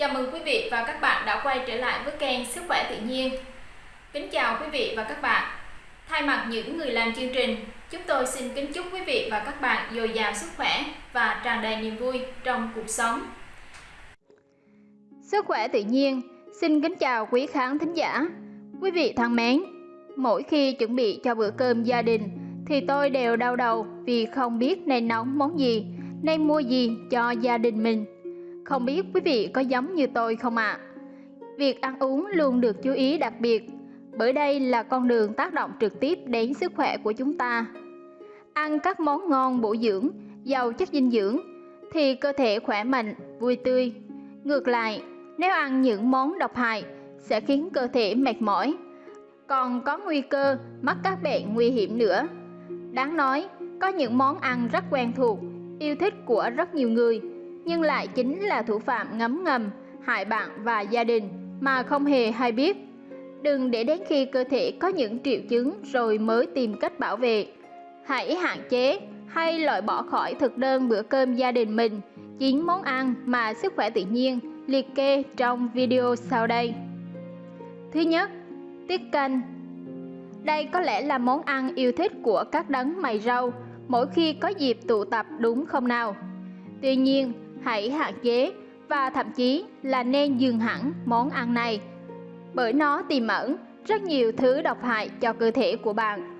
Chào mừng quý vị và các bạn đã quay trở lại với kênh Sức khỏe tự nhiên. Kính chào quý vị và các bạn. Thay mặt những người làm chương trình, chúng tôi xin kính chúc quý vị và các bạn dồi dào sức khỏe và tràn đầy niềm vui trong cuộc sống. Sức khỏe tự nhiên xin kính chào quý khán thính giả. Quý vị thân mến, mỗi khi chuẩn bị cho bữa cơm gia đình thì tôi đều đau đầu vì không biết nên nấu món gì, nên mua gì cho gia đình mình không biết quý vị có giống như tôi không ạ? À? Việc ăn uống luôn được chú ý đặc biệt, bởi đây là con đường tác động trực tiếp đến sức khỏe của chúng ta. Ăn các món ngon bổ dưỡng, giàu chất dinh dưỡng thì cơ thể khỏe mạnh, vui tươi. Ngược lại, nếu ăn những món độc hại sẽ khiến cơ thể mệt mỏi, còn có nguy cơ mắc các bệnh nguy hiểm nữa. Đáng nói, có những món ăn rất quen thuộc, yêu thích của rất nhiều người nhưng lại chính là thủ phạm ngấm ngầm hại bạn và gia đình mà không hề hay biết. Đừng để đến khi cơ thể có những triệu chứng rồi mới tìm cách bảo vệ. Hãy hạn chế hay loại bỏ khỏi thực đơn bữa cơm gia đình mình 9 món ăn mà sức khỏe tự nhiên liệt kê trong video sau đây. Thứ nhất, tiết canh. Đây có lẽ là món ăn yêu thích của các đấng mày rau mỗi khi có dịp tụ tập đúng không nào? Tuy nhiên, hãy hạn chế và thậm chí là nên dừng hẳn món ăn này bởi nó tiềm ẩn rất nhiều thứ độc hại cho cơ thể của bạn.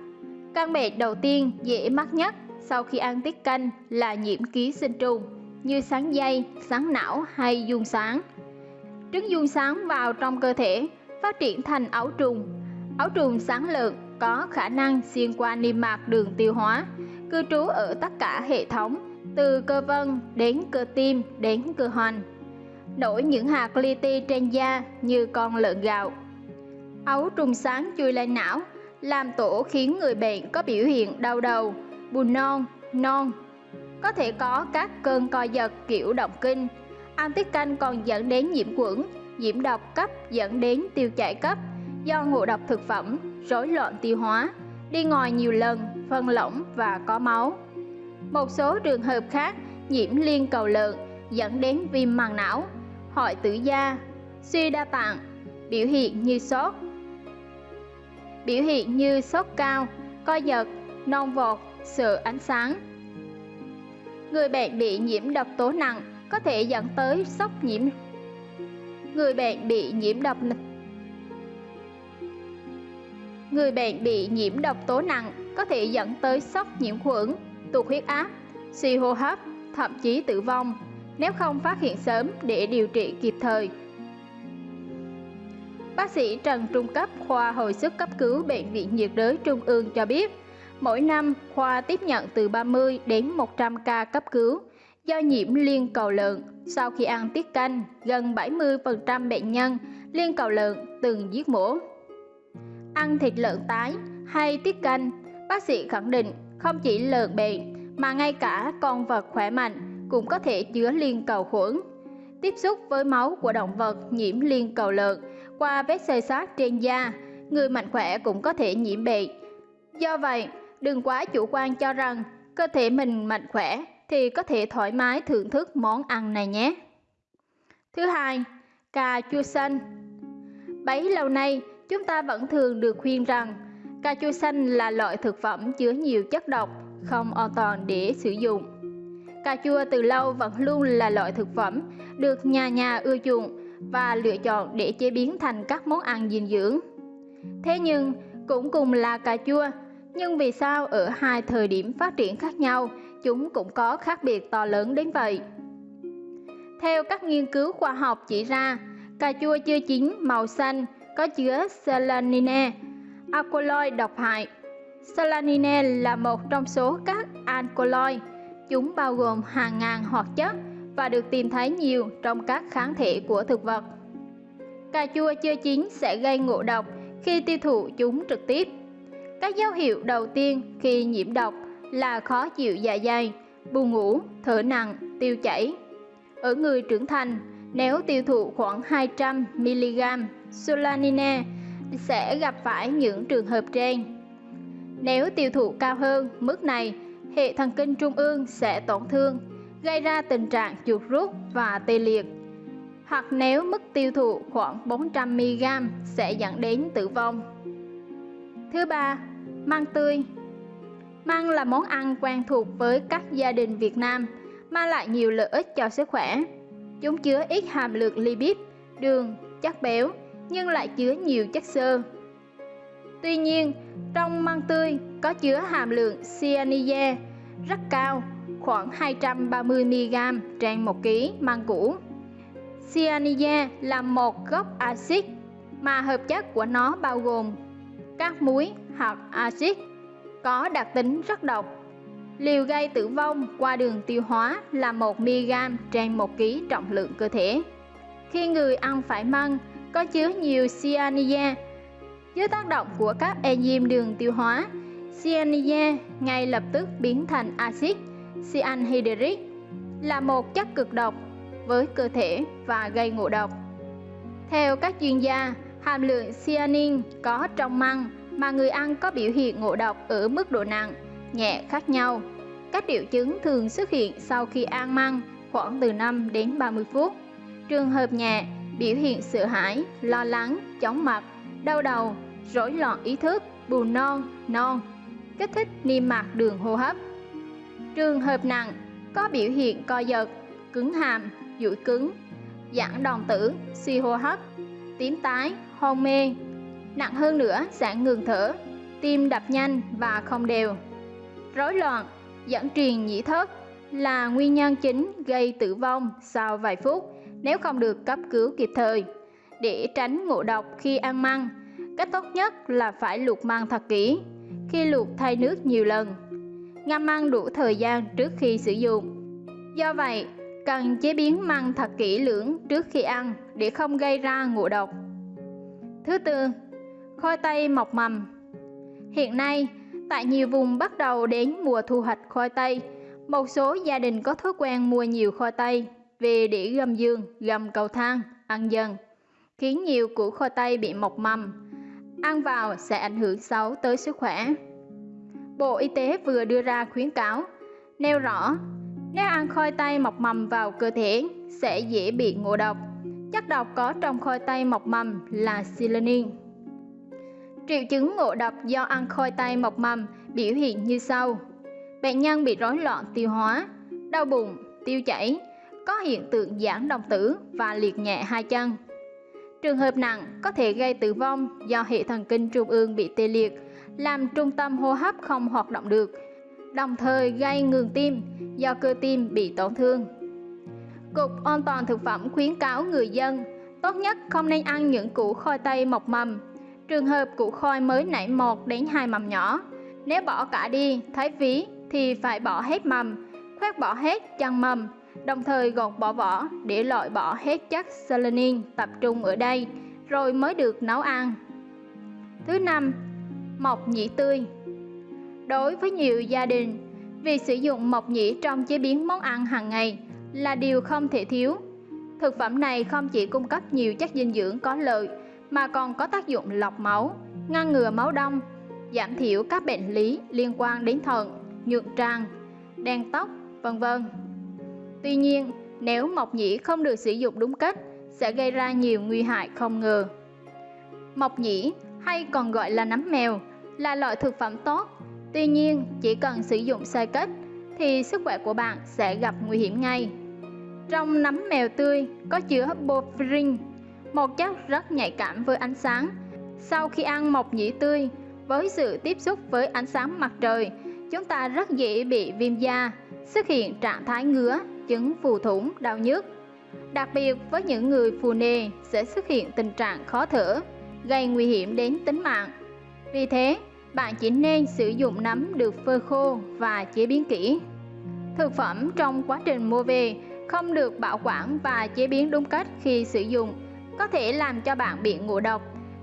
Căn bệnh đầu tiên dễ mắc nhất sau khi ăn tiết canh là nhiễm ký sinh trùng như sáng dây, sáng não hay dung sáng. Trứng dung sáng vào trong cơ thể phát triển thành ấu trùng. Ấu trùng sáng lợn có khả năng xuyên qua niêm mạc đường tiêu hóa, cư trú ở tất cả hệ thống từ cơ vân đến cơ tim đến cơ hoành. Nổi những hạt li ti trên da như con lợn gạo. Ấu trùng sáng chui lên não, làm tổ khiến người bệnh có biểu hiện đau đầu, buồn non non. Có thể có các cơn co giật kiểu động kinh. Ăn tiết canh còn dẫn đến nhiễm khuẩn, nhiễm độc cấp dẫn đến tiêu chảy cấp do ngộ độc thực phẩm, rối loạn tiêu hóa, đi ngoài nhiều lần, phân lỏng và có máu một số trường hợp khác nhiễm liên cầu lợn dẫn đến viêm màng não, hội tử da, suy đa tạng, biểu hiện như sốt. Biểu hiện như sốt cao, co giật, non vọt, sợ ánh sáng. Người bệnh bị nhiễm độc tố nặng có thể dẫn tới sốc nhiễm. Người bệnh bị nhiễm độc Người bệnh bị nhiễm độc tố nặng có thể dẫn tới sốc nhiễm khuẩn, tụt huyết áp, suy hô hấp, thậm chí tử vong nếu không phát hiện sớm để điều trị kịp thời. Bác sĩ Trần Trung Cấp, khoa hồi sức cấp cứu Bệnh viện nhiệt đới Trung ương cho biết, mỗi năm khoa tiếp nhận từ 30 đến 100 ca cấp cứu do nhiễm liên cầu lợn. Sau khi ăn tiết canh, gần 70% bệnh nhân liên cầu lợn từng giết mổ. Ăn thịt lợn tái hay tiết canh, bác sĩ khẳng định không chỉ lợn bệnh mà ngay cả con vật khỏe mạnh cũng có thể chứa liên cầu khuẩn. Tiếp xúc với máu của động vật nhiễm liên cầu lợn qua vết xây sát trên da, người mạnh khỏe cũng có thể nhiễm bệnh. Do vậy, đừng quá chủ quan cho rằng cơ thể mình mạnh khỏe thì có thể thoải mái thưởng thức món ăn này nhé. Thứ hai, cà chua xanh. Bấy lâu nay, chúng ta vẫn thường được khuyên rằng Cà chua xanh là loại thực phẩm chứa nhiều chất độc, không an toàn để sử dụng. Cà chua từ lâu vẫn luôn là loại thực phẩm được nhà nhà ưa chuộng và lựa chọn để chế biến thành các món ăn dinh dưỡng. Thế nhưng, cũng cùng là cà chua, nhưng vì sao ở hai thời điểm phát triển khác nhau, chúng cũng có khác biệt to lớn đến vậy? Theo các nghiên cứu khoa học chỉ ra, cà chua chưa chín màu xanh có chứa selenine alkaloid độc hại. Salanine là một trong số các alkaloid. Chúng bao gồm hàng ngàn hoạt chất và được tìm thấy nhiều trong các kháng thể của thực vật. Cà chua chưa chín sẽ gây ngộ độc khi tiêu thụ chúng trực tiếp. Các dấu hiệu đầu tiên khi nhiễm độc là khó chịu dạ dày, buồn ngủ, thở nặng, tiêu chảy. Ở người trưởng thành, nếu tiêu thụ khoảng 200 mg solanine sẽ gặp phải những trường hợp trên. Nếu tiêu thụ cao hơn mức này, hệ thần kinh trung ương sẽ tổn thương, gây ra tình trạng chuột rút và tê liệt. hoặc nếu mức tiêu thụ khoảng 400mg sẽ dẫn đến tử vong. Thứ ba, măng tươi. Măng là món ăn quen thuộc với các gia đình Việt Nam, mang lại nhiều lợi ích cho sức khỏe. Chúng chứa ít hàm lượng lipid, đường, chất béo nhưng lại chứa nhiều chất xơ. Tuy nhiên, trong măng tươi có chứa hàm lượng cyanide rất cao, khoảng 230mg trên 1 kg măng củ. Cyanide là một gốc axit mà hợp chất của nó bao gồm các muối hoặc axit có đặc tính rất độc. Liều gây tử vong qua đường tiêu hóa là 1mg trên 1 kg trọng lượng cơ thể. Khi người ăn phải măng có chứa nhiều cyanide, dưới tác động của các enzyme đường tiêu hóa, cyanide ngay lập tức biến thành axit cyanhydric là một chất cực độc với cơ thể và gây ngộ độc. Theo các chuyên gia, hàm lượng cyanin có trong măng mà người ăn có biểu hiện ngộ độc ở mức độ nặng, nhẹ khác nhau. Các triệu chứng thường xuất hiện sau khi ăn măng khoảng từ 5 đến 30 phút. Trường hợp nhẹ, biểu hiện sợ hãi, lo lắng, chóng mặt, đau đầu, rối loạn ý thức, buồn non, non, kích thích niêm mạc đường hô hấp. Trường hợp nặng, có biểu hiện co giật, cứng hàm, duỗi cứng, giãn đồng tử, suy hô hấp, tím tái, hôn mê. Nặng hơn nữa sẽ ngừng thở, tim đập nhanh và không đều. Rối loạn, dẫn truyền nhĩ thất là nguyên nhân chính gây tử vong sau vài phút nếu không được cấp cứu kịp thời. Để tránh ngộ độc khi ăn măng, cách tốt nhất là phải luộc măng thật kỹ. Khi luộc thay nước nhiều lần, ngâm măng đủ thời gian trước khi sử dụng. Do vậy, cần chế biến măng thật kỹ lưỡng trước khi ăn để không gây ra ngộ độc. Thứ tư, khoai tây mọc mầm. Hiện nay, tại nhiều vùng bắt đầu đến mùa thu hoạch khoai tây, một số gia đình có thói quen mua nhiều khoai tây về đĩa gầm giường, gầm cầu thang, ăn dần, khiến nhiều củ khoai tây bị mọc mầm. Ăn vào sẽ ảnh hưởng xấu tới sức khỏe. Bộ Y tế vừa đưa ra khuyến cáo, nêu rõ nếu ăn khoai tây mọc mầm vào cơ thể sẽ dễ bị ngộ độc. Chất độc có trong khoai tây mọc mầm là selenin. Triệu chứng ngộ độc do ăn khoai tây mọc mầm biểu hiện như sau. Bệnh nhân bị rối loạn tiêu hóa, đau bụng, tiêu chảy, có hiện tượng giãn đồng tử và liệt nhẹ hai chân. Trường hợp nặng có thể gây tử vong do hệ thần kinh trung ương bị tê liệt, làm trung tâm hô hấp không hoạt động được, đồng thời gây ngừng tim do cơ tim bị tổn thương. Cục An toàn thực phẩm khuyến cáo người dân tốt nhất không nên ăn những củ khoai tây mọc mầm. Trường hợp củ khoai mới nảy một đến hai mầm nhỏ, nếu bỏ cả đi, thái phí thì phải bỏ hết mầm, khoét bỏ hết chân mầm, đồng thời gọt bỏ vỏ để loại bỏ hết chất selenin tập trung ở đây, rồi mới được nấu ăn. Thứ năm, mộc nhĩ tươi. Đối với nhiều gia đình, việc sử dụng mộc nhĩ trong chế biến món ăn hàng ngày là điều không thể thiếu. Thực phẩm này không chỉ cung cấp nhiều chất dinh dưỡng có lợi mà còn có tác dụng lọc máu, ngăn ngừa máu đông, giảm thiểu các bệnh lý liên quan đến thận, nhuận tràng, đen tóc, vân vân. Tuy nhiên, nếu mộc nhĩ không được sử dụng đúng cách sẽ gây ra nhiều nguy hại không ngờ. Mộc nhĩ hay còn gọi là nấm mèo là loại thực phẩm tốt Tuy nhiên, chỉ cần sử dụng sai cách thì sức khỏe của bạn sẽ gặp nguy hiểm ngay. Trong nấm mèo tươi có chứa porphyrin, một chất rất nhạy cảm với ánh sáng. Sau khi ăn mộc nhĩ tươi, với sự tiếp xúc với ánh sáng mặt trời, chúng ta rất dễ bị viêm da, xuất hiện trạng thái ngứa, chứng phù thủng, đau nhức. Đặc biệt với những người phù nề sẽ xuất hiện tình trạng khó thở, gây nguy hiểm đến tính mạng. Vì thế, bạn chỉ nên sử dụng nấm được phơi khô và chế biến kỹ. Thực phẩm trong quá trình mua về không được bảo quản và chế biến đúng cách khi sử dụng có thể làm cho bạn bị ngộ độc.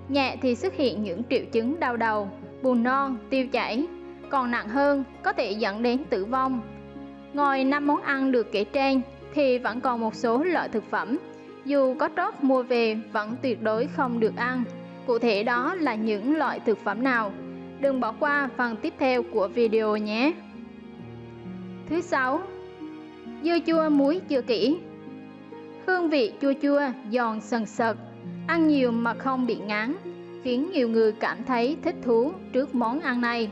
Nhẹ thì xuất hiện những triệu chứng đau đầu, buồn non, tiêu chảy, còn nặng hơn có thể dẫn đến tử vong. Ngoài năm món ăn được kể trên thì vẫn còn một số loại thực phẩm dù có tốt mua về vẫn tuyệt đối không được ăn. Cụ thể đó là những loại thực phẩm nào? Đừng bỏ qua phần tiếp theo của video nhé. Thứ sáu, dưa chua muối chưa kỹ. Hương vị chua chua, giòn sần sật, ăn nhiều mà không bị ngán, khiến nhiều người cảm thấy thích thú trước món ăn này.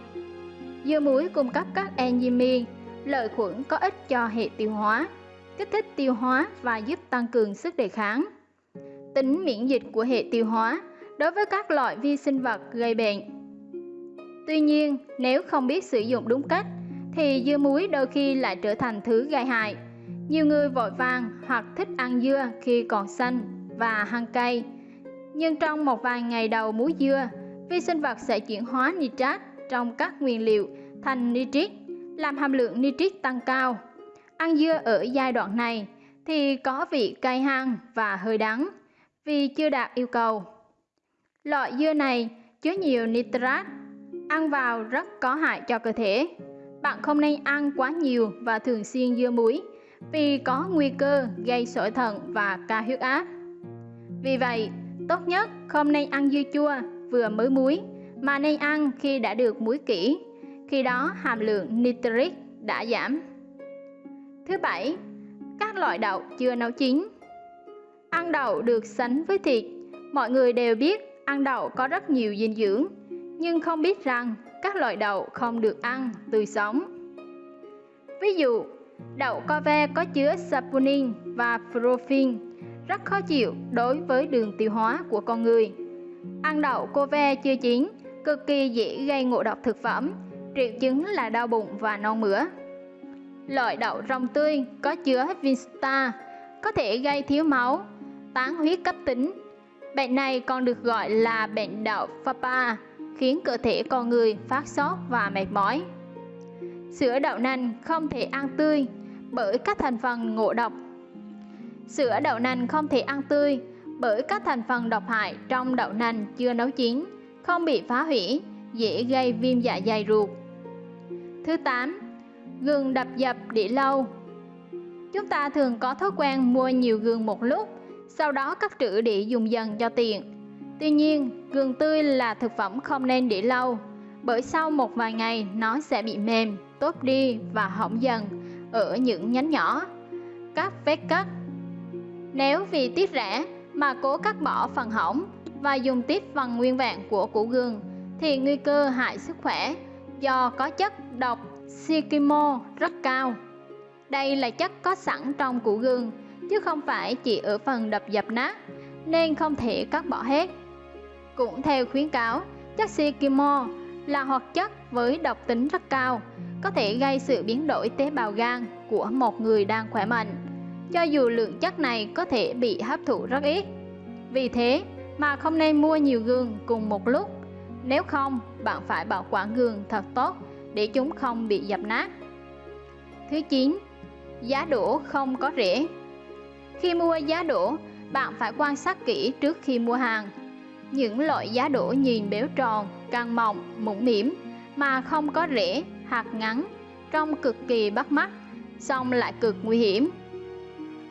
Dưa muối cung cấp các enzyme, lợi khuẩn có ích cho hệ tiêu hóa, kích thích tiêu hóa và giúp tăng cường sức đề kháng. Tính miễn dịch của hệ tiêu hóa đối với các loại vi sinh vật gây bệnh. Tuy nhiên, nếu không biết sử dụng đúng cách, thì dưa muối đôi khi lại trở thành thứ gây hại. Nhiều người vội vàng hoặc thích ăn dưa khi còn xanh và hăng cay. Nhưng trong một vài ngày đầu muối dưa, vi sinh vật sẽ chuyển hóa nitrat trong các nguyên liệu thành nitrit, làm hàm lượng nitrit tăng cao. Ăn dưa ở giai đoạn này thì có vị cay hăng và hơi đắng vì chưa đạt yêu cầu. Loại dưa này chứa nhiều nitrat, ăn vào rất có hại cho cơ thể. Bạn không nên ăn quá nhiều và thường xuyên dưa muối vì có nguy cơ gây sỏi thận và cao huyết áp. Vì vậy, tốt nhất không nên ăn dưa chua vừa mới muối mà nên ăn khi đã được muối kỹ, khi đó hàm lượng nitric đã giảm. Thứ bảy, các loại đậu chưa nấu chín. Ăn đậu được sánh với thịt, mọi người đều biết ăn đậu có rất nhiều dinh dưỡng, nhưng không biết rằng các loại đậu không được ăn tươi sống. Ví dụ, đậu co ve có chứa saponin và profin, rất khó chịu đối với đường tiêu hóa của con người. Ăn đậu cô ve chưa chín cực kỳ dễ gây ngộ độc thực phẩm, triệu chứng là đau bụng và non mửa. Loại đậu rong tươi có chứa Vinsta có thể gây thiếu máu, tán huyết cấp tính. Bệnh này còn được gọi là bệnh đậu Fapa, khiến cơ thể con người phát sốt và mệt mỏi. Sữa đậu nành không thể ăn tươi bởi các thành phần ngộ độc. Sữa đậu nành không thể ăn tươi bởi các thành phần độc hại trong đậu nành chưa nấu chín, không bị phá hủy, dễ gây viêm dạ dày ruột. Thứ 8. Gừng đập dập để lâu Chúng ta thường có thói quen mua nhiều gừng một lúc, sau đó cắt trữ để dùng dần cho tiện. Tuy nhiên, gừng tươi là thực phẩm không nên để lâu, bởi sau một vài ngày nó sẽ bị mềm, tốt đi và hỏng dần ở những nhánh nhỏ. Các vết cắt Nếu vì tiết rẻ mà cố cắt bỏ phần hỏng và dùng tiếp phần nguyên vẹn của củ gừng thì nguy cơ hại sức khỏe do có chất độc Sikimo rất cao. Đây là chất có sẵn trong củ gừng chứ không phải chỉ ở phần đập dập nát nên không thể cắt bỏ hết. Cũng theo khuyến cáo, chất Sikimo là hoạt chất với độc tính rất cao, có thể gây sự biến đổi tế bào gan của một người đang khỏe mạnh, cho dù lượng chất này có thể bị hấp thụ rất ít. Vì thế mà không nên mua nhiều gừng cùng một lúc, nếu không bạn phải bảo quản gừng thật tốt để chúng không bị dập nát. Thứ 9. Giá đỗ không có rễ Khi mua giá đỗ, bạn phải quan sát kỹ trước khi mua hàng. Những loại giá đỗ nhìn béo tròn, căng mọng, mũm mỉm mà không có rễ, hạt ngắn, trông cực kỳ bắt mắt, song lại cực nguy hiểm.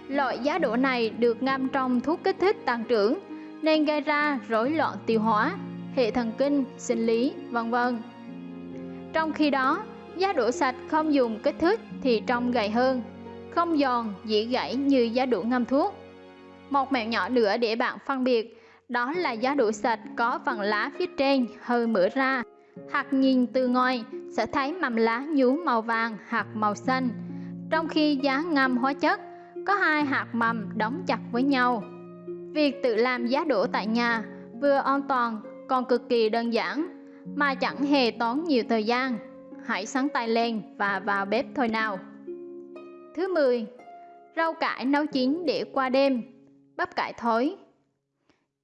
Loại giá đỗ này được ngâm trong thuốc kích thích tăng trưởng nên gây ra rối loạn tiêu hóa, hệ thần kinh, sinh lý, vân vân. Trong khi đó, giá đũa sạch không dùng kích thích thì trông gầy hơn, không giòn, dễ gãy như giá đũa ngâm thuốc. Một mẹo nhỏ nữa để bạn phân biệt, đó là giá đũa sạch có phần lá phía trên hơi mở ra. Hạt nhìn từ ngoài sẽ thấy mầm lá nhú màu vàng hoặc màu xanh, trong khi giá ngâm hóa chất có hai hạt mầm đóng chặt với nhau. Việc tự làm giá đũa tại nhà vừa an toàn còn cực kỳ đơn giản mà chẳng hề tốn nhiều thời gian. Hãy sáng tay lên và vào bếp thôi nào. Thứ 10. Rau cải nấu chín để qua đêm, bắp cải thối.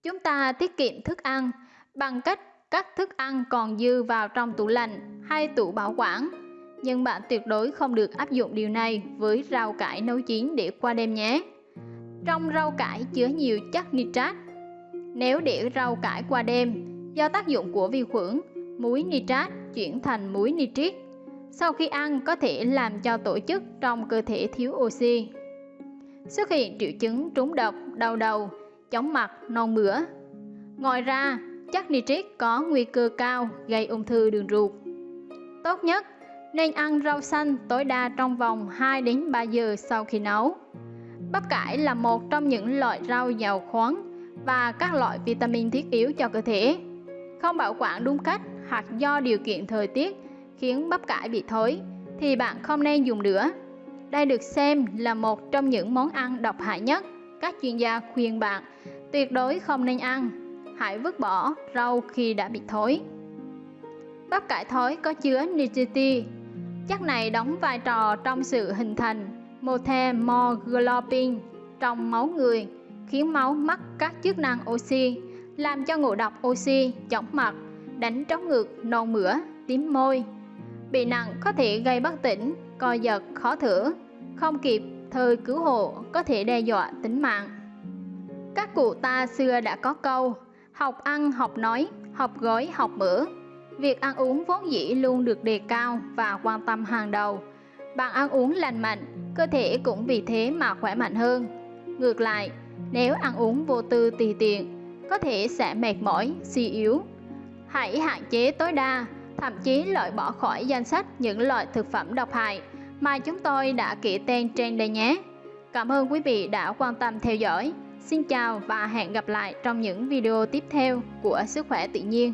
Chúng ta tiết kiệm thức ăn bằng cách cắt thức ăn còn dư vào trong tủ lạnh hay tủ bảo quản. Nhưng bạn tuyệt đối không được áp dụng điều này với rau cải nấu chín để qua đêm nhé. Trong rau cải chứa nhiều chất nitrat. Nếu để rau cải qua đêm, do tác dụng của vi khuẩn, muối nitrat chuyển thành muối nitrit. Sau khi ăn có thể làm cho tổ chức trong cơ thể thiếu oxy. Xuất hiện triệu chứng trúng độc, đau đầu, chóng mặt, non mửa. Ngoài ra, chất nitrit có nguy cơ cao gây ung thư đường ruột. Tốt nhất nên ăn rau xanh tối đa trong vòng 2 đến 3 giờ sau khi nấu. Bắp cải là một trong những loại rau giàu khoáng và các loại vitamin thiết yếu cho cơ thể. Không bảo quản đúng cách hoặc do điều kiện thời tiết khiến bắp cải bị thối thì bạn không nên dùng nữa. Đây được xem là một trong những món ăn độc hại nhất. Các chuyên gia khuyên bạn tuyệt đối không nên ăn. Hãy vứt bỏ rau khi đã bị thối. Bắp cải thối có chứa nicotine. Chất này đóng vai trò trong sự hình thành methemoglobin trong máu người, khiến máu mất các chức năng oxy, làm cho ngộ độc oxy, chóng mặt, đánh trống ngược nôn mửa, tím môi. Bị nặng có thể gây bất tỉnh, co giật, khó thở, không kịp thời cứu hộ có thể đe dọa tính mạng. Các cụ ta xưa đã có câu, học ăn, học nói, học gói, học mỡ. Việc ăn uống vốn dĩ luôn được đề cao và quan tâm hàng đầu. Bạn ăn uống lành mạnh, cơ thể cũng vì thế mà khỏe mạnh hơn. Ngược lại, nếu ăn uống vô tư tùy tiện, có thể sẽ mệt mỏi, suy yếu. Hãy hạn chế tối đa, thậm chí loại bỏ khỏi danh sách những loại thực phẩm độc hại mà chúng tôi đã kể tên trên đây nhé. Cảm ơn quý vị đã quan tâm theo dõi. Xin chào và hẹn gặp lại trong những video tiếp theo của Sức khỏe tự nhiên.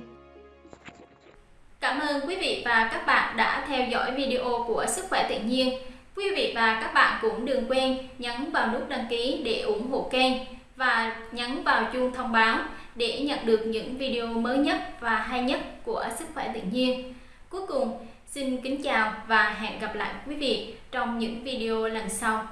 Cảm ơn quý vị và các bạn đã theo dõi video của Sức khỏe tự nhiên. Quý vị và các bạn cũng đừng quên nhấn vào nút đăng ký để ủng hộ kênh và nhấn vào chuông thông báo để nhận được những video mới nhất và hay nhất của Sức khỏe tự nhiên. Cuối cùng, xin kính chào và hẹn gặp lại quý vị trong những video lần sau.